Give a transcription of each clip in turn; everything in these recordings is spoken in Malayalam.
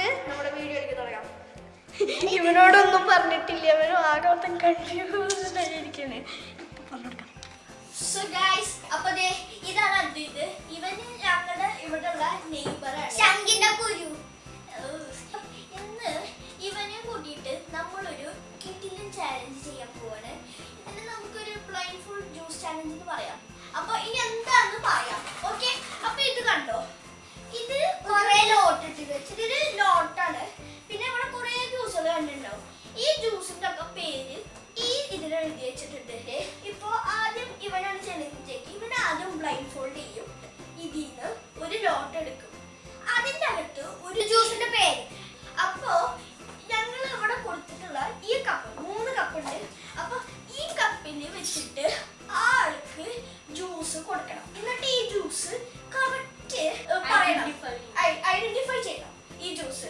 നമുക്ക് നമ്മുടെ വീഡിയോയിലേക്ക് തുടങ്ങാം. ഇവനോടൊന്നും പറഞ്ഞിട്ടില്ല. ഇവനും ആകെ മൊത്തം കൺഫ്യൂസ്ഡ് ആയിരിക്കണേ സോ ഗൈസ് അപ്പൊ ഇതാണ് അദ്വൈത് ഇവന് ഞങ്ങളുടെ ഇവിടെയുള്ള നെയ്ബറാണ് ശങ്കിന്റെ കുരു. ഇന്ന് ഇവനെ കൂട്ടിയിട്ട് നമ്മളൊരു കിറ്റിലും ചാലഞ്ച് ചെയ്യാൻ പോവാണ്. നമുക്കൊരു ഫുൾ ജ്യൂസ് ചാലഞ്ച് എന്ന് പറയാം. അപ്പൊ ഇനി എന്താണെന്ന് പറയാം. ഓക്കെ അപ്പൊ ഇത് കണ്ടോ? ഇത് കുറെ ലോട്ട് ഇട്ട് വെച്ചിട്ട് ഇത് ലോട്ടാണ് പിന്നെ ഇവിടെ കുറെ ജ്യൂസുകൾ കണ്ടിട്ടുണ്ടാവും. ഈ ജ്യൂസിന്റെ ഒക്കെ പേര് ഈ ഇതിൽ എഴുതി വെച്ചിട്ടുണ്ട്. ഇപ്പൊ ആദ്യം ഇവനാണ് ചെലഞ്ചേക്ക് ഇവൻ ആദ്യം ബ്ലൈൻഡ് ഫോൾഡ് ചെയ്യും ഇതിന്ന് ഒരു ലോട്ട് എടുക്കും. അതിന്റെ അകത്ത് ഒരു ജ്യൂസിന്റെ പേര്. അപ്പോ ഞങ്ങൾ ഇവിടെ കൊടുത്തിട്ടുള്ള ഈ കപ്പ് മൂന്ന് കപ്പ് ഉണ്ട്. അപ്പൊ ഈ കപ്പിൽ വെച്ചിട്ട് ആൾക്ക് ജ്യൂസ് കൊടുക്കണം. എന്നിട്ട് ഈ ജ്യൂസ് കറക്റ്റ് പറയണം. ഐഡന്റിഫൈ ചെയ്യണം ഈ ജ്യൂസ്.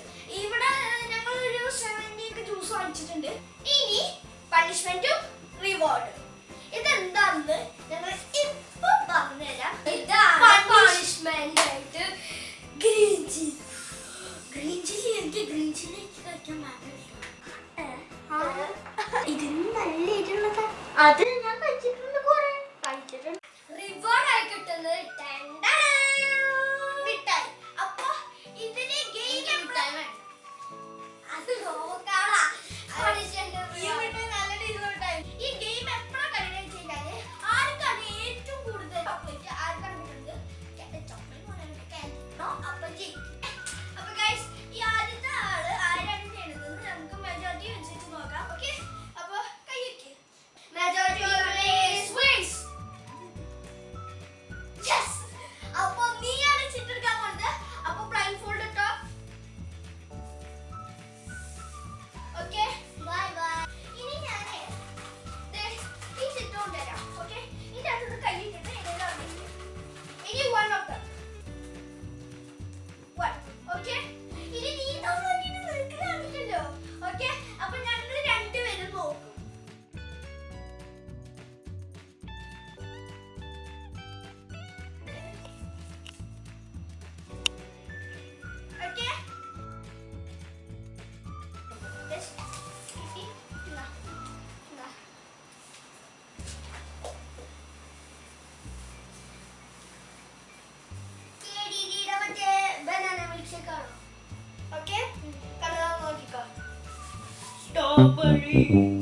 Mm-hmm.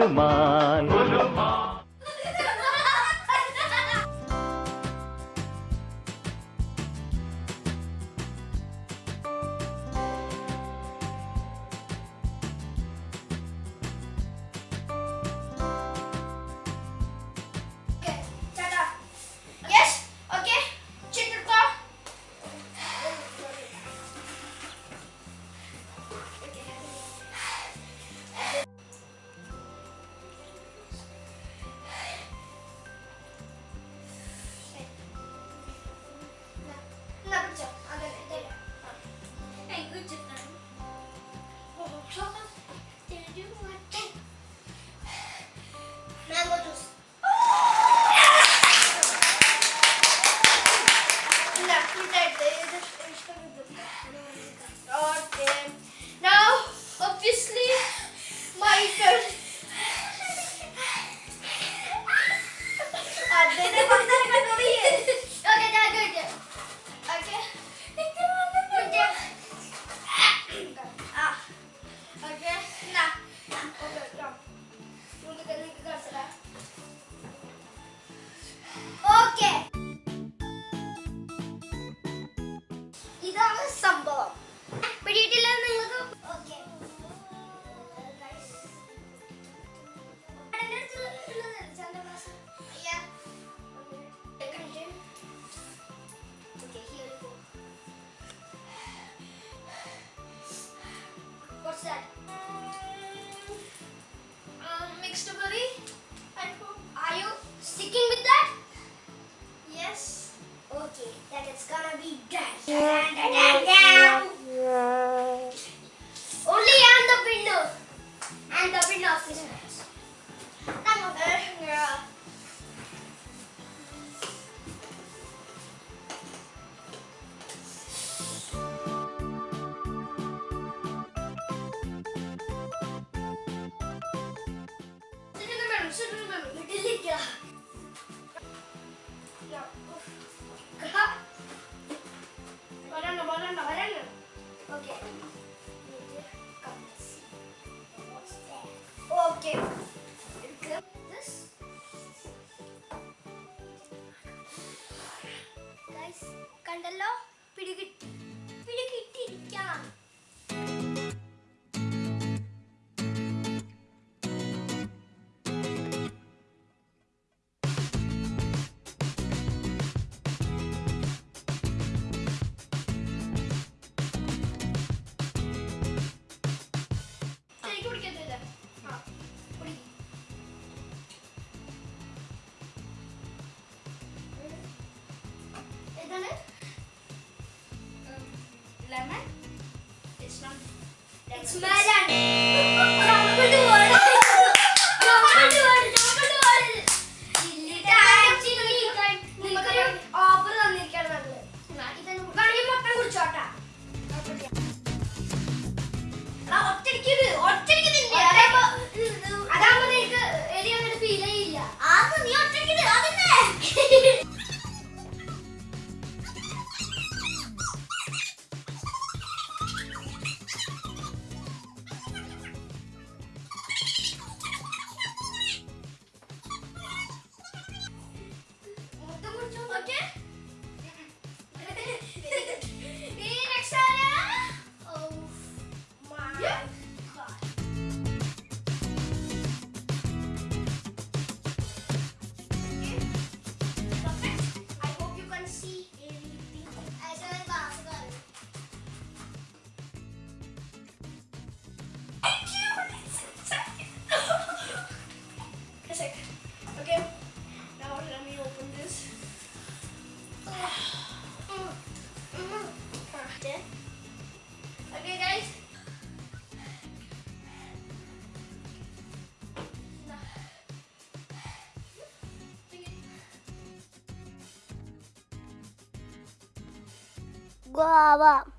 நீளுமா It's melon. boba.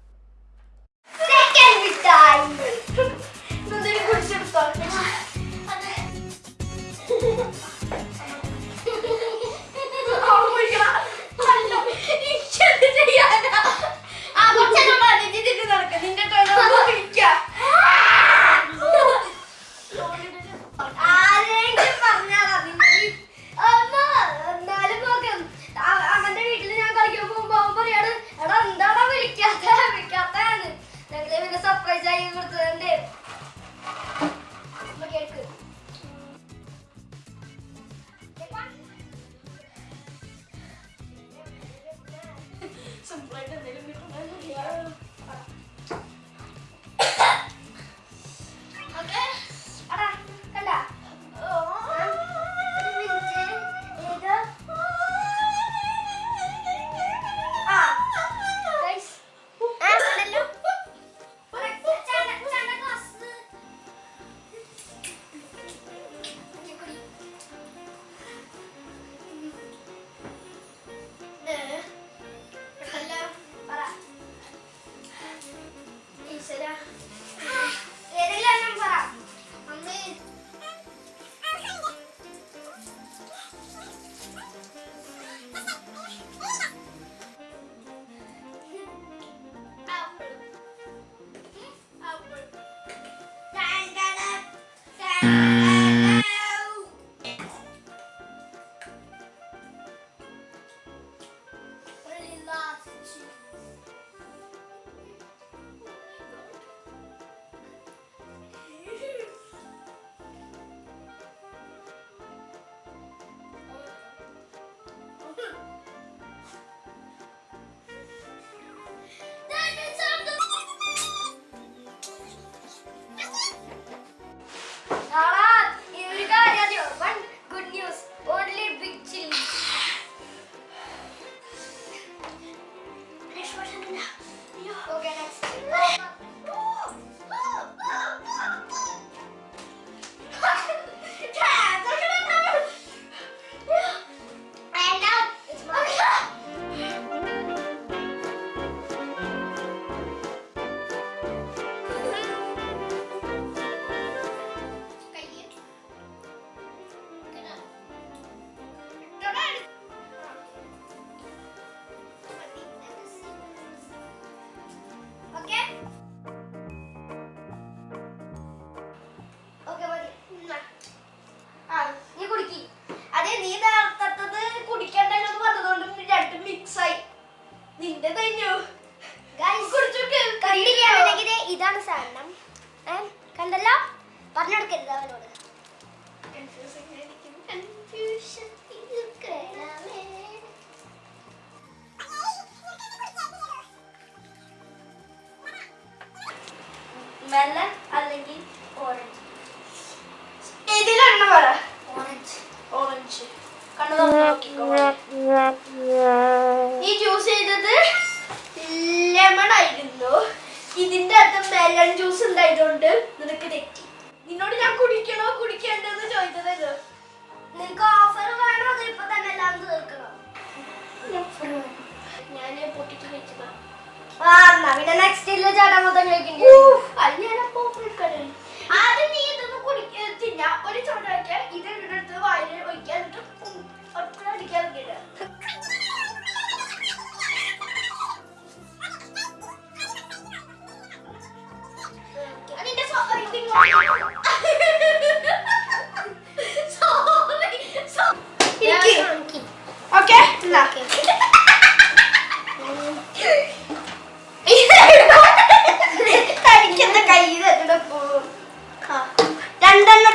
Música ആ എന്നാ പിന്നെ നെക്സ്റ്റ് ഇല്ല ചേട്ടാ മൊത്തം കഴിക്കണ്ടേ അല്ല പോപ്പുലർ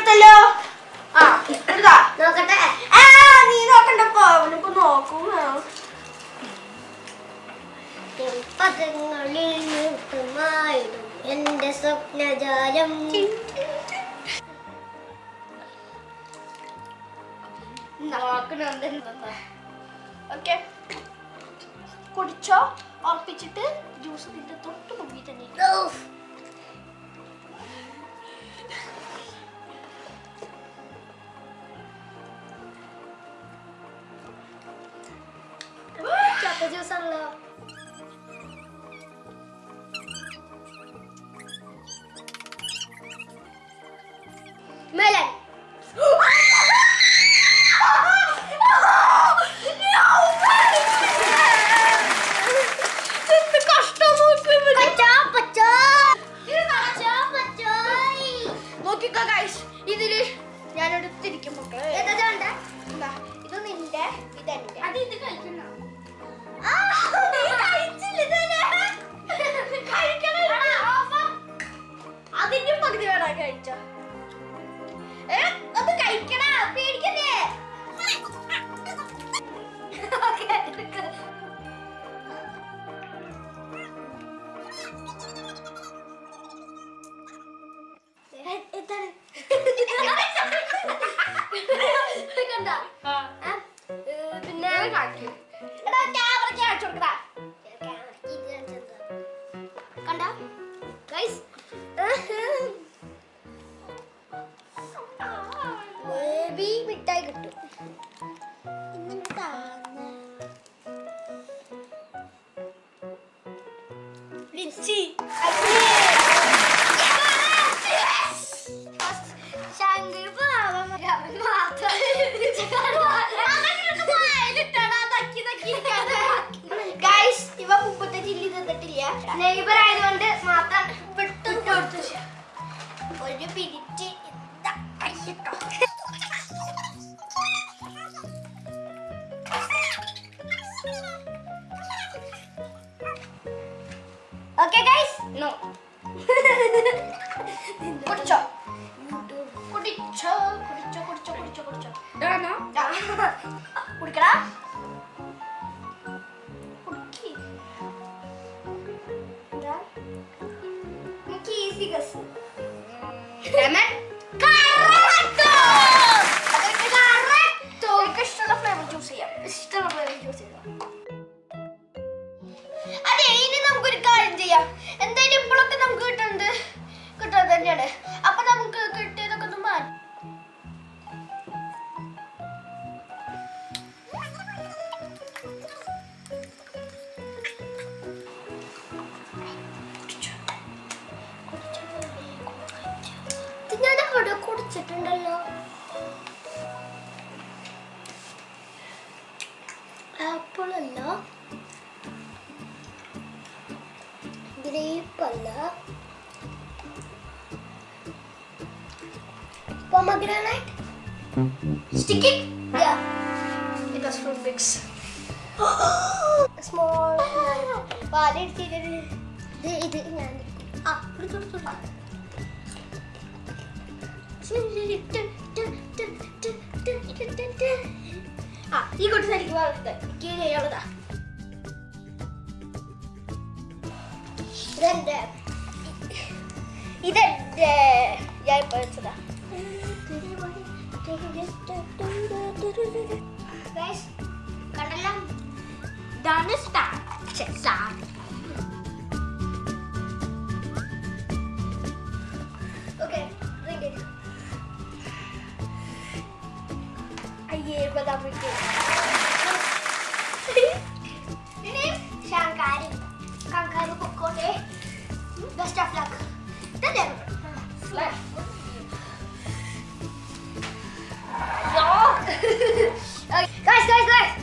എടുത്തല്ലോ ആ എടുത്താ നോക്കട്ടെ. ആ നീ നോക്കണ്ടപ്പോ അവനിപ്പോ നോക്കും പദങ്ങളിൽ നീട്ടുമായിടും എന്റെ സ്വപ്നജാലം. നോക്കണുണ്ട് ഓക്കെ. കുടിച്ചോ ഉറപ്പിച്ചിട്ട് ജ്യൂസ് നിന്റെ തൊട്ട് മുമ്പിൽ തന്നെ No. Granite. Stick it. Yeah. It was from Bix. Small. Wallet. Ah, ah, ಈ ಕೊಟ್ಟು ಸರಿಗೆ ಬರುತ್ತೆ ಕೀಳಿ ಹೇಳುತ್ತಾ dinheiro pra dar porque. Shankari, Kankaru Kokote, best of luck. Entendeu? Flash. Guys, guys, guys!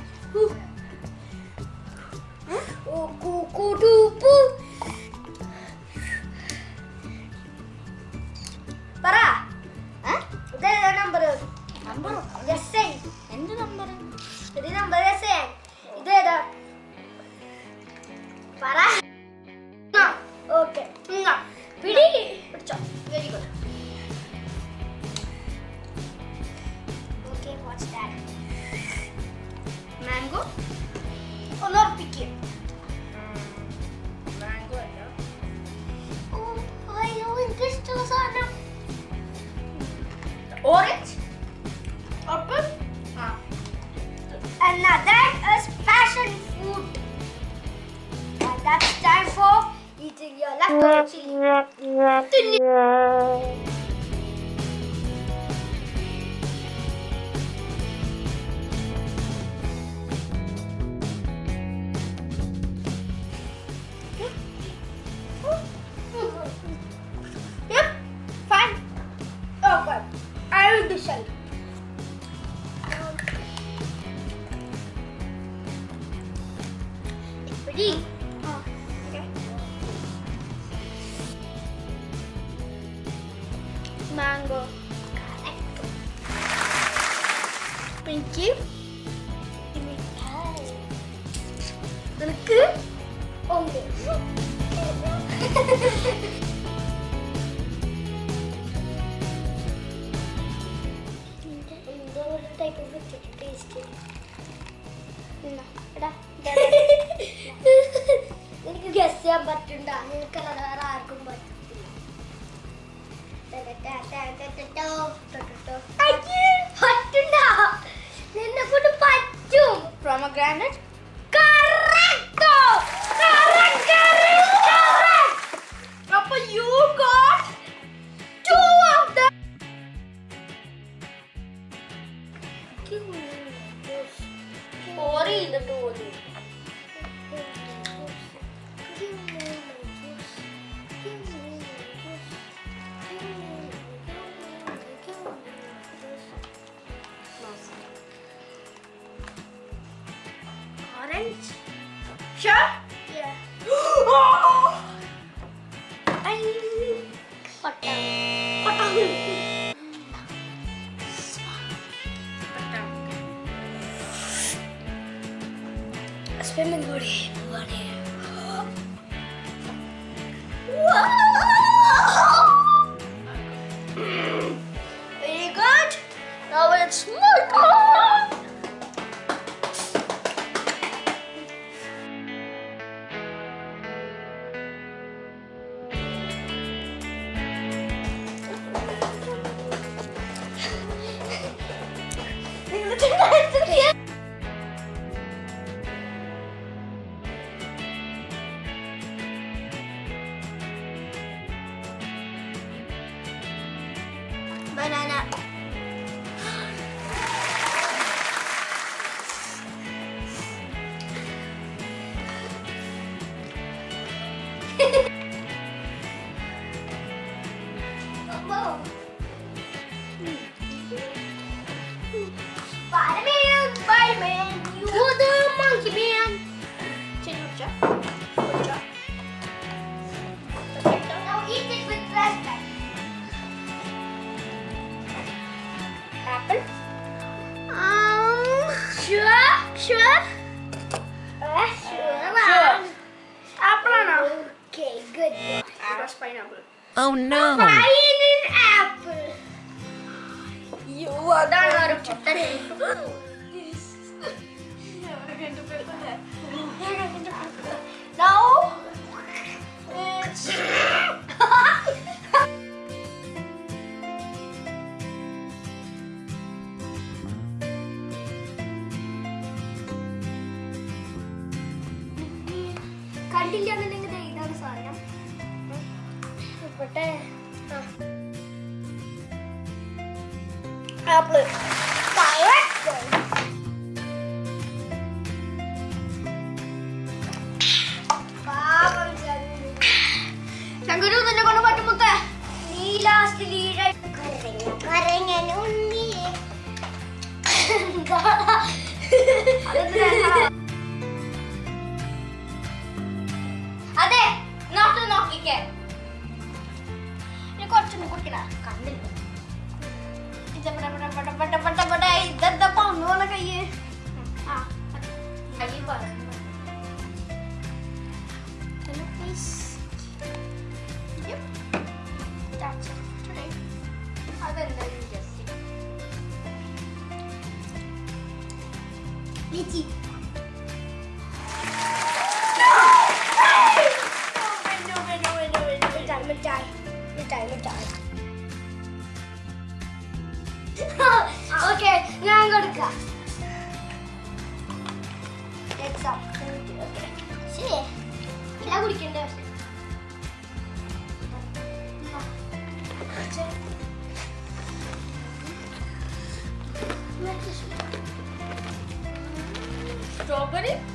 എനിക്ക് ഗസ് ചെയ്യാൻ പറ്റണ്ട. നിങ്ങൾക്കല്ല വേറെ ആർക്കും പറ്റത്തില്ല. നിന്നെ കൊണ്ട് പറ്റും. പ്രൊമഗ്രാനറ്റ് Swimming body. Wow! já. 다 이렇게 이렇게 시에 길라구리 캔데 스트로베리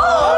Oh!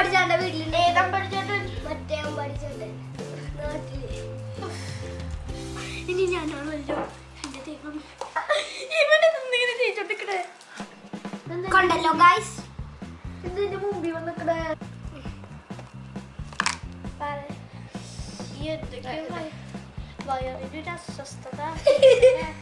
പഠിച്ചാണ്ട് വീട്ടിൽ ഏതാ പഠിച്ചോണ്ട് മറ്റേ പഠിച്ചോണ്ട് നാട്ടിൽ. ഇനി ഞാനാണല്ലോ എന്റെ ദൈവം. ഇവനെ ജയിച്ചോണ്ടിക്കണേ കണ്ടല്ലോ ഗൈസ് ഇതിന്റെ മുമ്പിൽ വന്നിക്കണേ? എന്തൊക്കെയോ വയറിനൊരു അസ്വസ്ഥത.